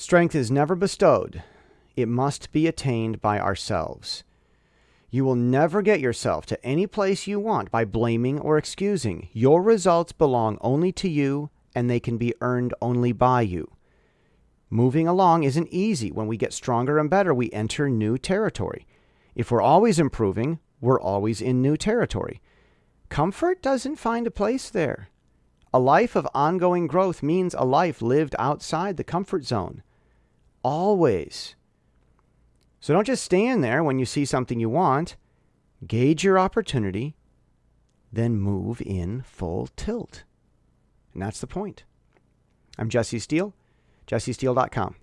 Strength is never bestowed, it must be attained by ourselves. You will never get yourself to any place you want by blaming or excusing. Your results belong only to you, and they can be earned only by you. Moving along isn't easy. When we get stronger and better, we enter new territory. If we're always improving, we're always in new territory. Comfort doesn't find a place there. A life of ongoing growth means a life lived outside the comfort zone. Always. So don't just stand there when you see something you want. Gauge your opportunity, then move in full tilt. And that's the point. I'm Jesse Steele, jessesteele.com.